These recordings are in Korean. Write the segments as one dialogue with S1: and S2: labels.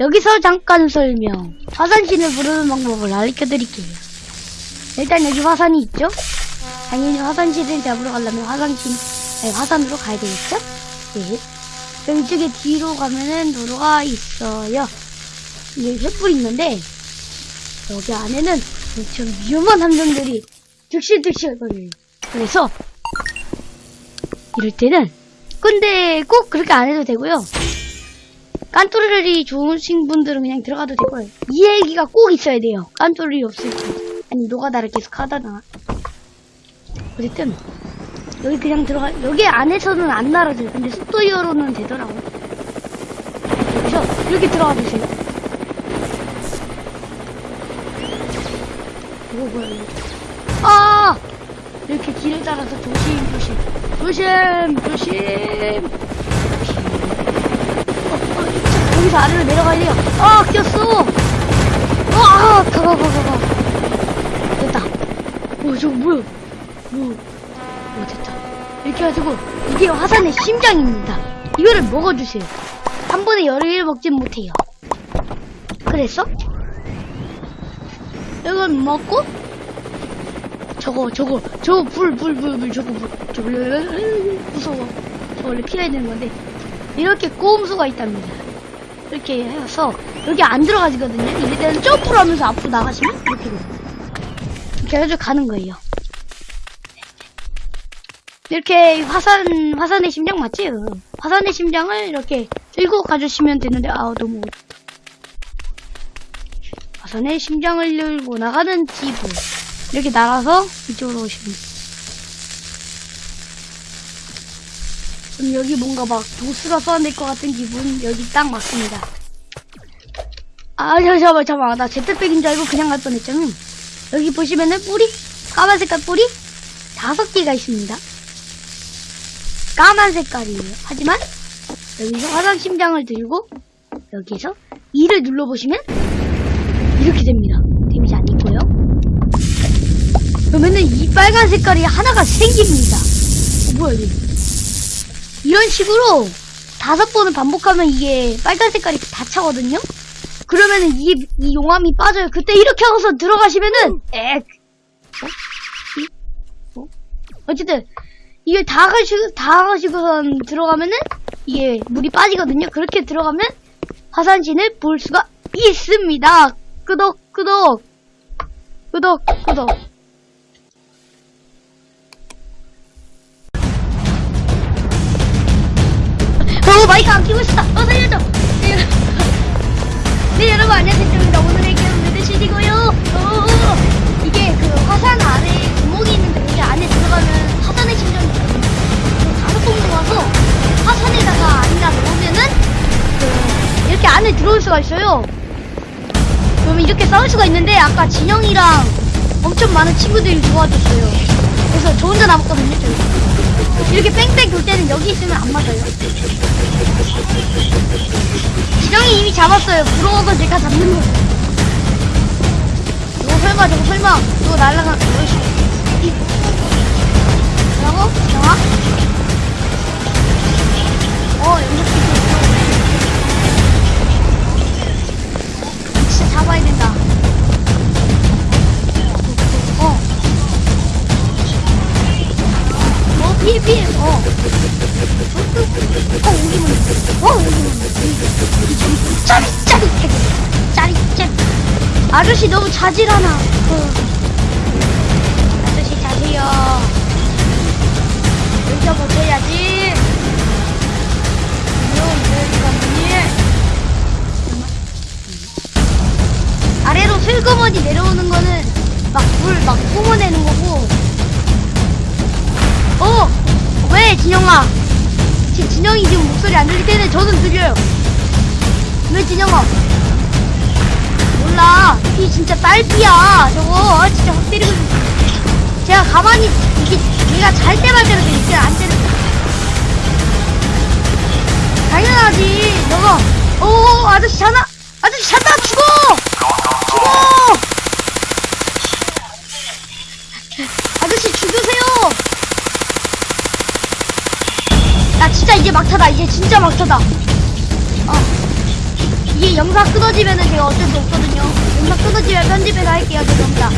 S1: 여기서 잠깐 설명. 화산신을 부르는 방법을 알려드릴게요. 일단 여기 화산이 있죠? 당연히 화산신을 잡으러 가려면 화산신, 아니, 화산으로 가야 되겠죠? 네. 이쪽에 뒤로 가면은 도로가 있어요. 이게 횃불이 있는데, 여기 안에는 엄청 위험한 함정들이 득실득실거려요. 그래서, 이럴 때는, 근데 꼭 그렇게 안 해도 되고요. 깐뚜리이 좋으신 분들은 그냥 들어가도 되고요. 이 얘기가 꼭 있어야 돼요. 깐뚜리 없을 때. 아니, 노가다를 계속 하다가. 어쨌든, 여기 그냥 들어가, 여기 안에서는 안 날아져요. 근데 속도이어로는 되더라고요. 여기서 이렇게 들어가 보세요. 이거 뭐야, 이거. 아! 이렇게 길을 따라서 조심, 조심. 조심, 조심. 여기서 아래로 내려가야 돼요. 아, 꼈어! 아, 가, 가, 가. 됐다. 어, 저거 뭐야? 뭐, 어, 됐다. 이렇게 해가지고, 이게 화산의 심장입니다. 이거를 먹어주세요. 한 번에 여러 개를 먹진 못해요. 그래서, 이걸 먹고, 저거, 저거, 저거, 불, 불, 불, 불, 저거, 불, 저거, 무서워. 저 원래 피해야 되는 건데, 이렇게 꼬음수가 있답니다. 이렇게 해서, 여기 안 들어가지거든요. 이럴 때는 점프를 하면서 앞으로 나가시면, 이렇게. 이렇게 해가지고 가는 거예요. 이렇게 화산, 화산의 심장 맞지? 화산의 심장을 이렇게 들고 가주시면 되는데, 아우, 너무. 화산의 심장을 들고 나가는 지부. 이렇게 날아서 이쪽으로 오시면 그럼 여기 뭔가 막 도수가 쏘아낼 것 같은 기분, 여기 딱 맞습니다. 아, 잠깐만, 잠깐만. 나 제트백인 줄 알고 그냥 갈 뻔했잖아. 여기 보시면은 뿌리? 까만 색깔 뿌리? 다섯 개가 있습니다. 까만 색깔이에요. 하지만 여기서 화상 심장을 들고 여기서 2를 눌러보시면 이렇게 됩니다. 데미지 안 있고요. 그러면은 이 빨간 색깔이 하나가 생깁니다. 어, 뭐야 이게? 이런 식으로 다섯 번을 반복하면 이게 빨간 색깔이 다 차거든요. 그러면은 이, 이 용암이 빠져요. 그때 이렇게 하고서 들어가시면은 액. 어? 이? 어? 어쨌든 이게 다 가시고 다 가시고선 들어가면은 이게 물이 빠지거든요. 그렇게 들어가면 화산신을 볼 수가 있습니다. 끄덕 끄덕 끄덕 끄덕. 마이크 안 키고 있었다. 어 살려줘. 네, 여러분. 네 여러분 안녕하십니까. 오늘의 게임은 레드시디고요. 어, 이게 그 화산 안에 구멍이 있는데 거기 안에 들어가면 화산의 다섯 번 모아서 화산에다가 안에다 넣으면은 그 이렇게 안에 들어올 수가 있어요. 그러면 이렇게 싸울 수가 있는데 아까 진영이랑 엄청 많은 친구들이 도와줬어요. 그래서 저 혼자 남았거든요. 저기. 이렇게 뺑뺑 돌 때는 여기 있으면 안 맞아요. 진영이 이미 잡았어요. 부러워서 제가 잡는 거. 저거 설마, 저거 설마, 저거 날라가, 어이씨. 이. 뭐라고? 진영아? 어, 연속 아저씨 너무 자질하나. 어. 아저씨 자세요. 여기서 버텨야지. 아래로 슬그머니 내려오는 거는 막 물막 뿜어내는 거고 어! 왜 진영아? 지, 진영이 지금 목소리 안 들릴 때는 저는 들려요. 왜 진영아? 몰라. 이 진짜 딸피야. 저거 아, 진짜 확 때리고 있- 제가 가만히 이게 얘가 잘 때만 때려도 이게 안 때려. 당연하지. 너가 오 아저씨 자나? 아저씨 잔다 죽어! 죽어! 아저씨 죽으세요! 나 진짜 이제 막타다. 이제 진짜 막타다. 어. 영상 끊어지면은 제가 어쩔 수 없거든요. 영상 끊어지면 편집해서 할게요. 죄송합니다.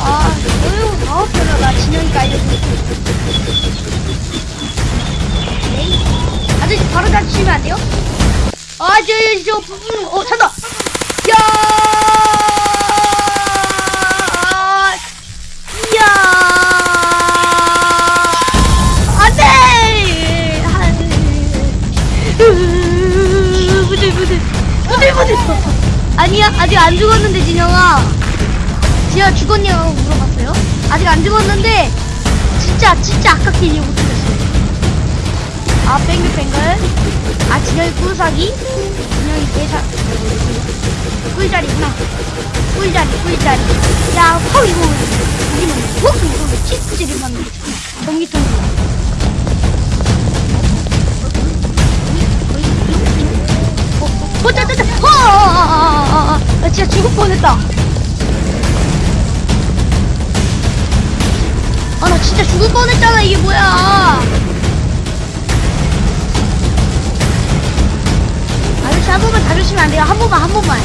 S1: 아, 어휴, 아우, 별로다. 진영이가 알려줘. 네. 아저씨, 바로 잡히시면 안 돼요? 아, 저, 저, 저, 어, 찬다! 야! 아직 안 죽었는데, 진영아. 진영아 죽었냐고 물어봤어요? 아직 안 죽었는데, 진짜, 진짜 아깝게 이해 못했어요. 아, 뱅글뱅글. 아, 진영이 꿀사기? 진영이 개사, 꿀자리구나. 꿀자리, 꿀자리. 야, 퍽, 이거, 우리는 퍽, 이거, 치즈를 만든 전기통. 어, 어, 어, 짜, 짜, 어. 나 진짜 죽을 뻔했다. 아, 나 진짜 죽을 뻔했잖아, 이게 뭐야. 아저씨 한 번만 다루시면 안 돼요? 한 번만, 한 번만.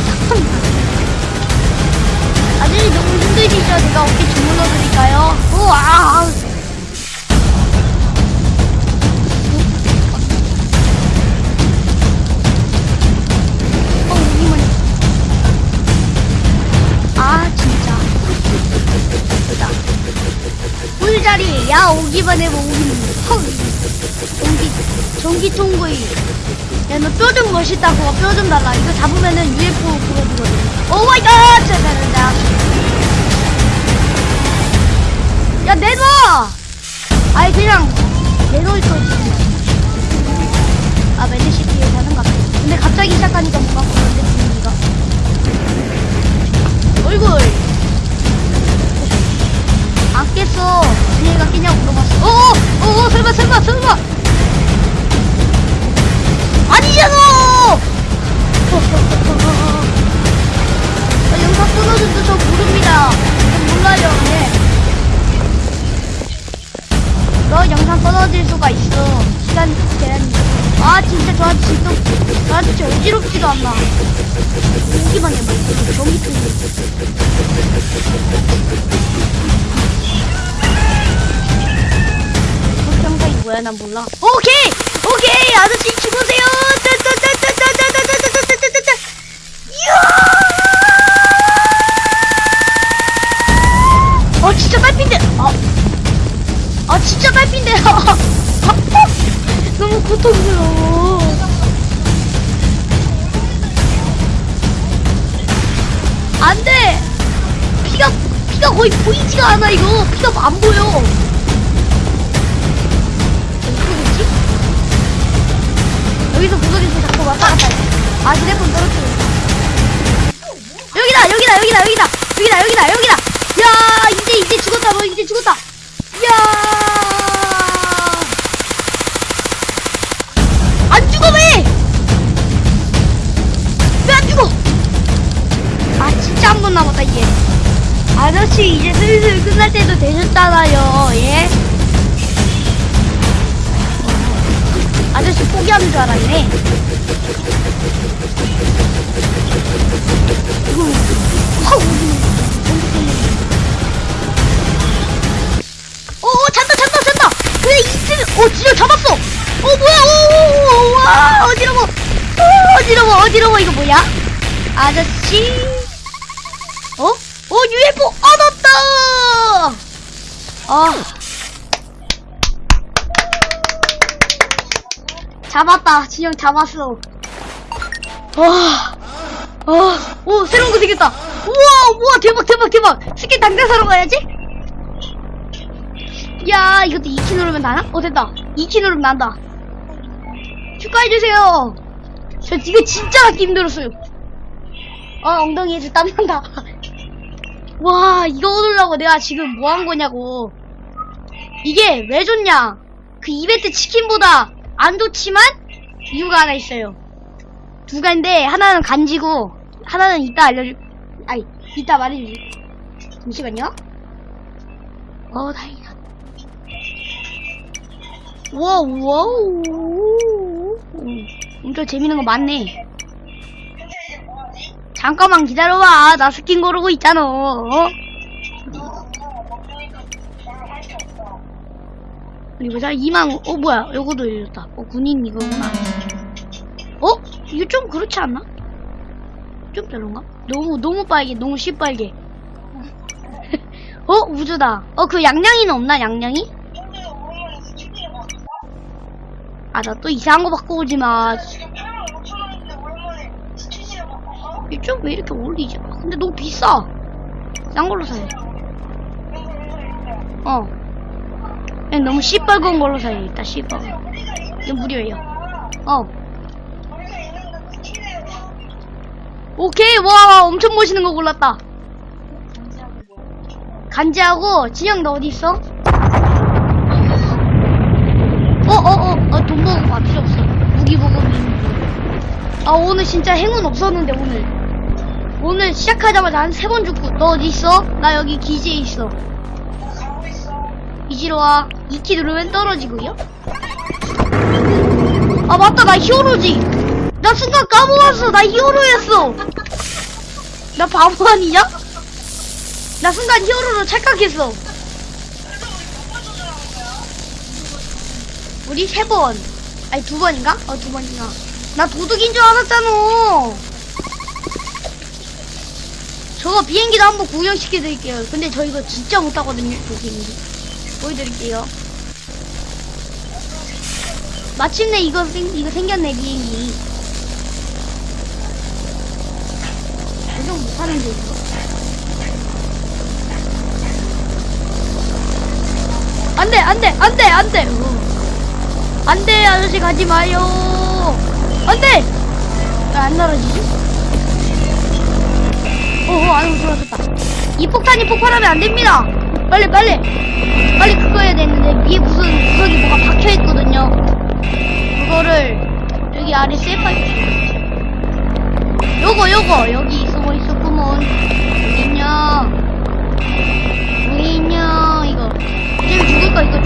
S1: 아저씨 너무 힘드시죠? 제가 어깨 주물러 드릴까요? 우와! 자리, 야, 오기만 해봐, 오기만 해. 헉. 전기, 전기통구이. 야, 너 뼈 좀 멋있다고, 뼈 좀 달라. 이거 잡으면은 UFO 그거 되거든. oh my god! 자, 자, 자, 자. 야, 내놔! 아이, 그냥, 내놓을 거지. 아, 매드시티에 사는 것 같아. 근데 갑자기 시작하니까 뭔가. 어어! 어어! 설마, 설마, 설마! 아니잖아! 아, 영상 끊어준도 저 모릅니다. 저 몰라요, 네. 너 영상 끊어질 수가 있어. 시간 제한이. 아, 진짜 저 아저씨 또, 저 아저씨 어지럽지도 않나. 오기만 해봐. 이거 전기통 뭐야? 난 몰라. 오케이! 오케이! 아저씨 죽으세요! 따따따따따따따따따따따따따! 이야! 어, 진짜 딸핀데! 아, 아 진짜 딸핀데! 너무 고통스러워. 안 돼! 피가, 피가 거의 보이지가 않아, 이거. 피가 안 보여. 여기서 구석에서 자꾸 왔다 갔다 해. 아, 휴대폰 떨어뜨려. 여기다, 여기다, 여기다, 여기다, 여기다, 여기다, 여기다. 야, 이제, 이제 죽었다, 너 이제 죽었다. 야. 안 죽어, 왜? 왜안 죽어? 아, 진짜 한 번 남았다, 이제. 아저씨, 이제 슬슬 끝날 때도 되셨잖아요, 포기하는 줄 알았네. 이거, 확 오, 오, 잔다, 잔다, 잔다! 그래, 이쯤, 오, 진짜 잡았어! 어, 뭐야, 오, 오, 오, 와, 어지러워! 오, 어지러워, 어지러워, 이거 뭐야? 아저씨? 어? 오, UFO 얻었다! 아. 잡았다. 진영 잡았어. 와. 아, 오, 새로운 거 생겼다. 우와, 우와, 대박, 대박, 대박. 스킨 당장 사러 가야지. 야, 이것도 2키 누르면 나나? 어, 됐다. 2키 누르면 난다. 축하해주세요. 저 이거 진짜 갖기 힘들었어요. 아, 엉덩이에서 땀난다. 와, 이거 얻으려고 내가 지금 뭐 한 거냐고. 이게 왜 좋냐? 그 이벤트 치킨보다 안 좋지만 이유가 하나 있어요. 두 가지인데 하나는 간지고 하나는 이따 알려줄. 아이 이따 말해주지. 잠시만요. 어 다행이다. wow wow. 진짜 재밌는 거 많네. 잠깐만 기다려봐. 나 스킨 고르고 있잖아. 어? 우리 보자. 2만, 어, 뭐야. 요거도 열렸다. 어, 군인 이거구나. 어? 이거 좀 그렇지 않나? 좀 별론가? 너무, 너무 빨개. 너무 시빨개. 어? 우주다. 어, 그 양양이는 없나?
S2: 봤어.
S1: 아, 나 또 이상한 거 바꿔 오지 마.
S2: 지금 8만 5천 원인데 오랜만에 스키니를 바꿨어?
S1: 이좀왜 이렇게 올리지? 아, 근데 너무 비싸. 싼 걸로 사야 돼.
S2: 이거 이거 이거.
S1: 어. 그냥 너무 시뻘건 걸로 사야겠다,
S2: 있는
S1: 이거 무료예요. 어.
S2: 거.
S1: 오케이, 와, 엄청 멋있는 거 골랐다. 간지하고, 진영 너 어디 있어? 어, 어, 어, 어, 돈 보고 아, 필요 없어. 무기 보고 아, 오늘 진짜 행운 없었는데, 오늘. 오늘 시작하자마자 한 세 번 죽고, 너 어디 있어? 나 여기 기지에 있어. 이지로 와. 2키 누르면 떨어지고요. 아, 맞다. 나 히어로지. 나 순간 까먹었어. 나 히어로였어. 나 바보 아니냐? 나 순간 히어로로 착각했어. 우리 세 번. 아니, 두 번인가? 어, 두 번인가. 나 도둑인 줄 알았잖아. 저거 비행기도 한번 구경시켜드릴게요. 근데 저 이거 진짜 못하거든요, 저 비행기. 보여드릴게요. 마침내 이거 생, 이거 생겼네, 비행기. 조정 못하는데, 이거. 안 돼, 안 돼, 안 돼, 안 돼. 어. 안 돼, 아저씨 가지 마요. 안 돼! 왜안 날아지지? 어어, 아이고, 좋아졌다. 이 폭탄이 폭발하면 안 됩니다! 빨리, 빨리! 빨리 그거 해야 되는데, 위에 무슨 구석이 뭐가 박혀 있거든요. 그거를, 여기 아래 셀파, 요거, 요거, 여기 숨어 있었구먼. 어디 있냐? 이거. 이제 죽을까, 이거